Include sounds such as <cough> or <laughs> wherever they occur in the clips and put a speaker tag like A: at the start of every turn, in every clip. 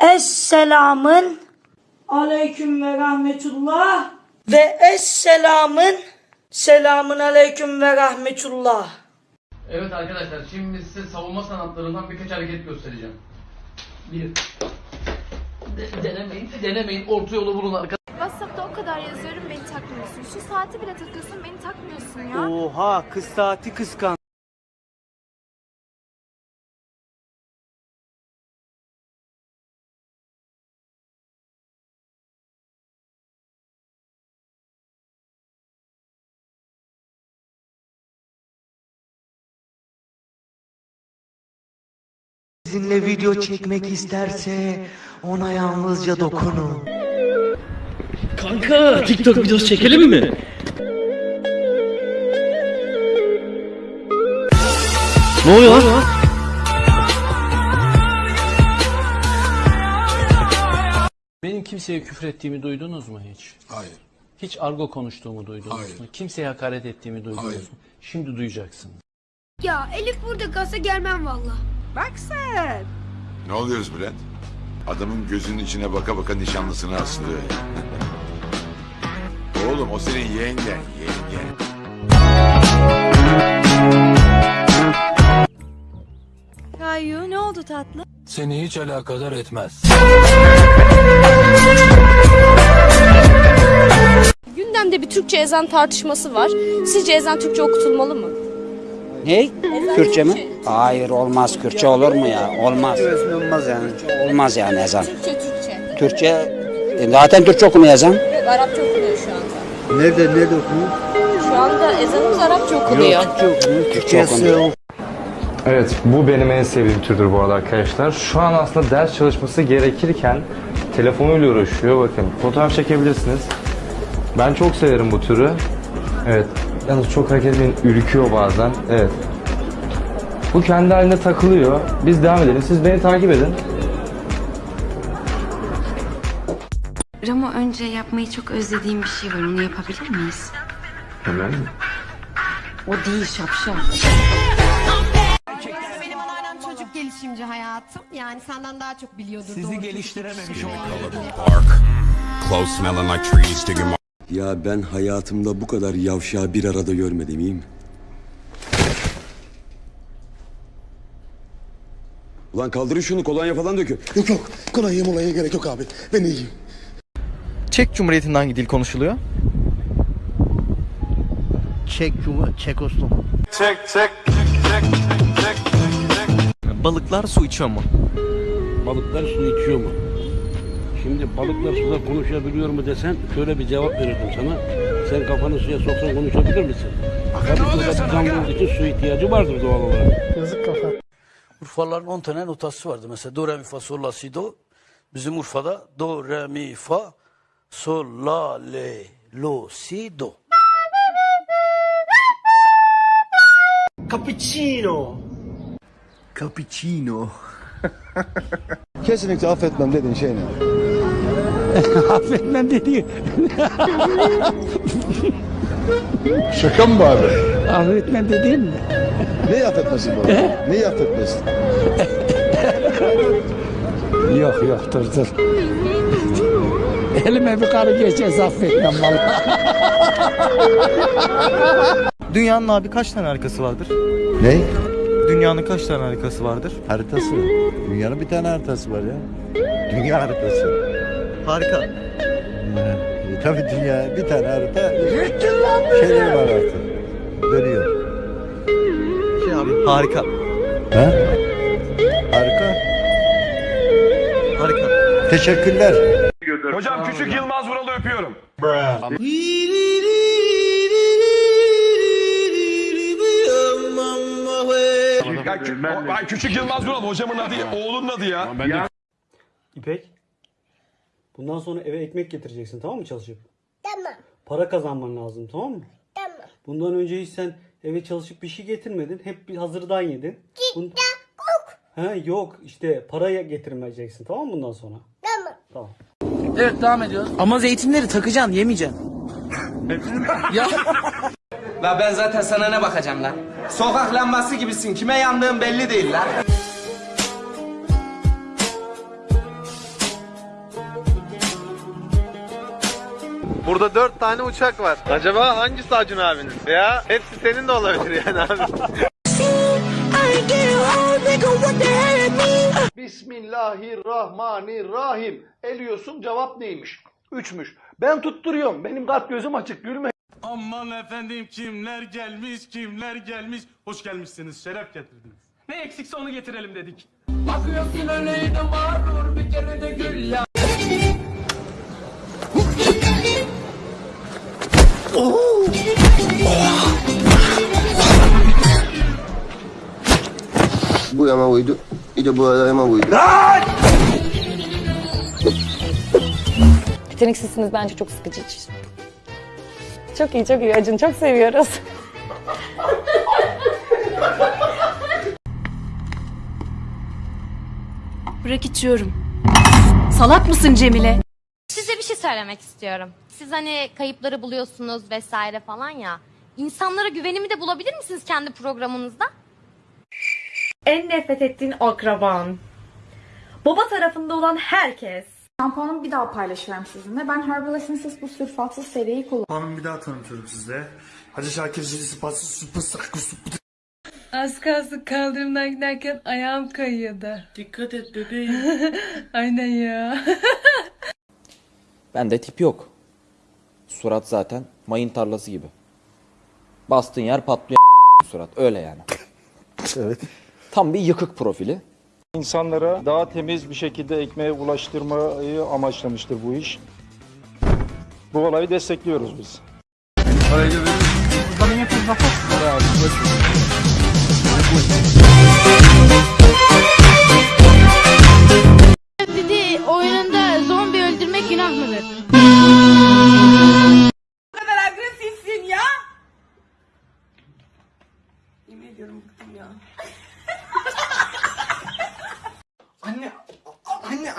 A: Esselamın aleyküm ve rahmetullah ve esselamın selamın aleyküm ve rahmetullah.
B: Evet arkadaşlar şimdi size savunma sanatlarından birkaç hareket göstereceğim. Bir. De- denemeyin, denemeyin. Orta yolu bulun arkadaşlar.
C: WhatsApp'ta o kadar yazıyorum beni takmıyorsun. Şu saati bile takıyorsun beni takmıyorsun ya.
D: Oha kız saati kıskan. Sizinle video çekmek isterse ona yalnızca dokunun.
E: Kanka TikTok videosu çekelim mi? Ne oluyor lan?
F: Benim kimseye küfür ettiğimi duydunuz mu hiç?
G: Hayır.
F: Hiç argo konuştuğumu duydunuz
G: Hayır.
F: mu? Kimseye hakaret ettiğimi duydunuz
G: Hayır.
F: mu? Şimdi duyacaksınız.
H: Ya Elif burada gaza gelmem valla.
G: Ne oluyoruz Bülent? Adamın gözünün içine baka baka nişanlısını aslıyor. <laughs> Oğlum o senin yengen, yengen.
H: Kayu ne oldu tatlı?
E: Seni hiç alakadar etmez.
C: Gündemde bir Türkçe ezan tartışması var. Sizce ezan Türkçe okutulmalı mı?
I: Ne? Kürtçe mi? Hayır olmaz. Kürtçe olur mu ya? Olmaz.
D: Olmaz yani.
I: Olmaz yani ezan.
C: Türkçe Türkçe.
I: Türkçe e, zaten Türkçe okunuyor ezan.
C: Evet, Arapça okunuyor şu anda.
D: Nerede nerede okunuyor?
C: Şu anda ezanımız Arapça okunuyor.
D: Türkçe okunuyor.
I: Türkçe okunuyor.
J: Evet, bu benim en sevdiğim türdür bu arada arkadaşlar. Şu an aslında ders çalışması gerekirken telefonuyla uğraşıyor. Bakın, fotoğraf çekebilirsiniz. Ben çok severim bu türü. Evet, yalnız çok hareket etmeyin, ürküyor bazen. Evet. Bu kendi halinde takılıyor. Biz devam edelim. Siz beni takip edin.
H: Ramo önce yapmayı çok özlediğim bir şey var. Onu yapabilir miyiz?
J: Hemen mi?
H: O değil şapşal.
K: Benim anneannem çocuk gelişimci hayatım. Yani senden daha çok biliyordur.
D: Sizi geliştirememiş o.
G: Close smelling like trees, digging
L: Ya ben hayatımda bu kadar yavşağı bir arada görmedim iyi mi? Ulan kaldırın şunu kolonya falan dökün.
D: Yok yok. Kolonya molaya gerek yok abi. Ben iyiyim. Çek Cumhuriyeti'nde hangi dil konuşuluyor? Çek Cumhuriyeti, Çekoslovak. Çek, çek, çek, çek, çek, Balıklar su içiyor mu?
E: Balıklar su içiyor mu? Şimdi balıklar suda konuşabiliyor mu desen şöyle bir cevap verirdim sana. Sen kafanı suya soksan konuşabilir misin? Tabii burada bir canlı olduğu için su ihtiyacı vardır doğal olarak.
D: Urfalıların 10 tane notası vardı. Mesela do, re, mi, fa, sol, la, si, do. Bizim Urfa'da do, re, mi, fa, sol, la, le, lo, si, do. Cappuccino. Cappuccino. <laughs>
L: Kesinlikle affetmem dediğin şey ne? <laughs>
I: Affetmem dedi. <laughs>
L: Şaka mı bu abi?
I: Affetmem dediğin mi?
L: Neyi affetmesin bu? Neyi affetmesin? <laughs>
I: Yok yok dur dur. Elime bir karı geçerse affetmem vallahi.
D: Dünyanın abi kaç tane harikası vardır?
L: Ne?
D: Dünyanın kaç tane harikası vardır?
L: Haritası. Dünyanın bir tane haritası var ya. Dünya haritası.
D: Harika.
L: E, tabii dünya bir tane harita. Şeyleri var artık. Dönüyor.
D: Şey abi harika.
L: Ha? Harika.
D: Harika.
L: Teşekkürler.
E: Hocam küçük Yılmaz Vural'ı öpüyorum. Ya, kü- o- ay, küçük Yılmaz Vural hocamın adı, oğlunun adı ya.
D: İpek. Bundan sonra eve ekmek getireceksin tamam mı çalışıp? Tamam. Para kazanman lazım tamam mı? Tamam. Bundan önce hiç sen eve çalışıp bir şey getirmedin. Hep bir hazırdan yedin. Bun... Ha yok işte paraya getirmeyeceksin tamam mı bundan sonra? Tamam. Tamam.
A: Evet devam ediyoruz.
D: Ama zeytinleri takacaksın yemeyeceksin.
A: La ben zaten sana ne bakacağım lan? Sokak lambası gibisin. Kime yandığın belli değil lan.
M: Burada dört tane uçak var. Acaba hangisi Acun abinin? Ya hepsi senin de olabilir yani abi.
B: Bismillahirrahmanirrahim. Eliyorsun cevap neymiş? Üçmüş. Ben tutturuyorum. Benim kalp gözüm açık gülme.
E: Aman efendim kimler gelmiş kimler gelmiş. Hoş gelmişsiniz şeref getirdiniz.
F: Ne eksikse onu getirelim dedik. Bakıyorsun öyleydi mağrur bir kere de gül ya.
M: Bu yama uydu. Bir de bu yama uydu.
C: Yeteneksizsiniz bence çok sıkıcı. Çok iyi çok iyi Acun çok seviyoruz. Bırak içiyorum. Salak mısın Cemile?
K: Söylemek istiyorum. Siz hani kayıpları buluyorsunuz vesaire falan ya. İnsanlara güvenimi de bulabilir misiniz kendi programınızda?
C: En nefret ettiğin akraban. Baba tarafında olan herkes.
N: Şampuanımı bir daha paylaşıyorum sizinle. Ben Herbal Essences bu sülfatsız seriyi kullanıyorum.
M: Hanım bir daha tanıtıyorum size. Hacı Şakir Süpü Sıkı Süpü
C: Az kalsın kaldırımdan giderken ayağım kayıyordu.
F: Dikkat et bebeğim. <laughs>
C: Aynen ya. <laughs>
O: Bende tip yok. Surat zaten mayın tarlası gibi. Bastığın yer patlıyor surat. Öyle yani.
M: Evet.
O: Tam bir yıkık profili.
M: İnsanlara daha temiz bir şekilde ekmeğe ulaştırmayı amaçlamıştır bu iş. Bu olayı destekliyoruz biz.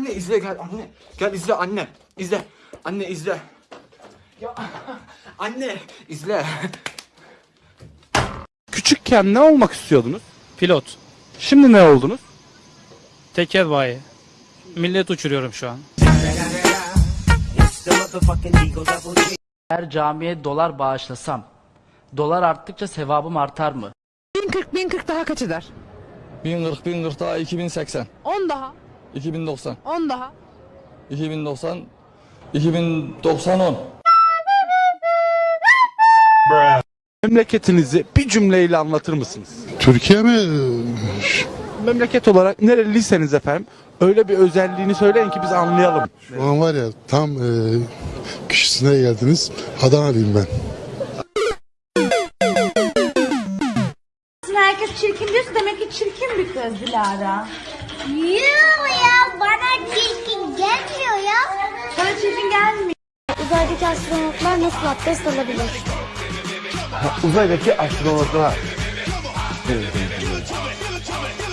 A: Anne, anne izle gel anne. Gel izle anne. İzle. Anne izle. Ya anne izle.
E: Küçükken ne olmak istiyordunuz?
F: Pilot.
E: Şimdi ne oldunuz?
F: Teker bayi. Millet uçuruyorum şu an. Eğer camiye dolar bağışlasam, dolar arttıkça sevabım artar mı?
C: 1040 1040 daha kaç eder?
M: 1040 1040 daha 2080.
C: 10 daha.
M: 2090.
C: 10 daha.
M: 2090. 2090 10.
E: Memleketinizi bir cümleyle anlatır mısınız?
P: Türkiye mi?
E: Memleket olarak nereliseniz efendim öyle bir özelliğini söyleyin ki biz anlayalım.
P: Şu an var ya tam e, kişisine geldiniz. Adanalıyım ben.
K: Herkes çirkin diyorsa demek ki çirkin bir kız Dilara. Yoo ya bana çirkin gelmiyor ya. Sana çirkin gelmiyor. Uzaydaki astronotlar nasıl abdest alabilir?
M: Uzaydaki astronotlar.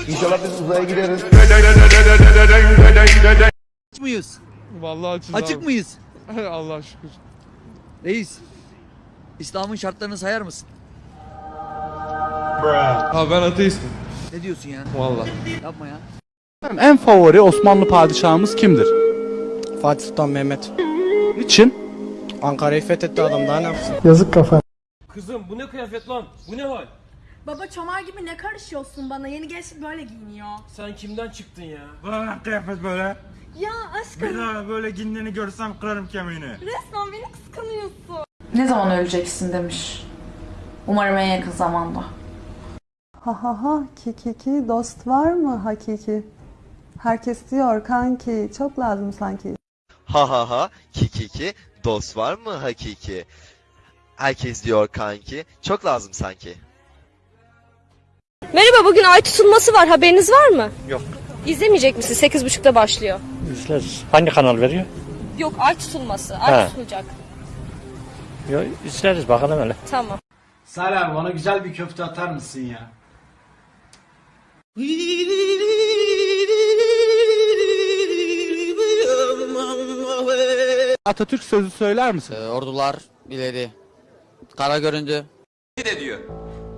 M: İnşallah biz uzaya gideriz.
F: mıyız?
E: Vallahi açız
F: Açık mıyız? <laughs>
E: Allah şükür.
F: Reis. İslam'ın şartlarını sayar mısın?
E: Abi ben ateistim.
F: Ne diyorsun ya?
E: Vallahi.
F: Yapma ya.
E: En favori Osmanlı padişahımız kimdir?
M: Fatih Sultan Mehmet.
E: Niçin?
M: Ankara'yı fethetti adam daha ne yapsın?
F: Kızım bu ne kıyafet lan? Bu ne hal?
C: Baba çomar gibi ne karışıyorsun bana? Yeni gençlik böyle giyiniyor.
F: Sen kimden çıktın ya?
M: Bana kıyafet böyle.
C: Ya aşkım
M: daha böyle giyindiğini görsem kırarım kemiğini.
C: resmen beni kıskanıyorsun.
N: Ne zaman öleceksin demiş. Umarım en yakın zamanda.
C: Ha ha ha ki ki ki dost var mı hakiki? Herkes diyor kanki çok lazım sanki.
M: Ha ha ha ki ki ki dost var mı hakiki? Herkes diyor kanki çok lazım sanki.
C: Merhaba bugün ay tutulması var haberiniz var mı?
M: Yok.
C: İzlemeyecek misiniz? 8.30'da başlıyor.
M: İzleriz. Hangi kanal veriyor?
C: Yok ay tutulması. Ay
M: He.
C: tutulacak.
M: Yok izleriz bakalım öyle.
C: Tamam.
F: Salih bana güzel bir köfte atar mısın ya? <laughs>
E: Atatürk sözü söyler misin?
O: ordular ileri. Kara göründü.
A: de diyor.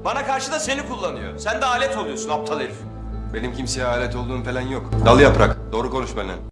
A: Bana karşı da seni kullanıyor. Sen de alet oluyorsun aptal herif.
P: Benim kimseye alet olduğum falan yok. Dal yaprak. Doğru konuş benimle.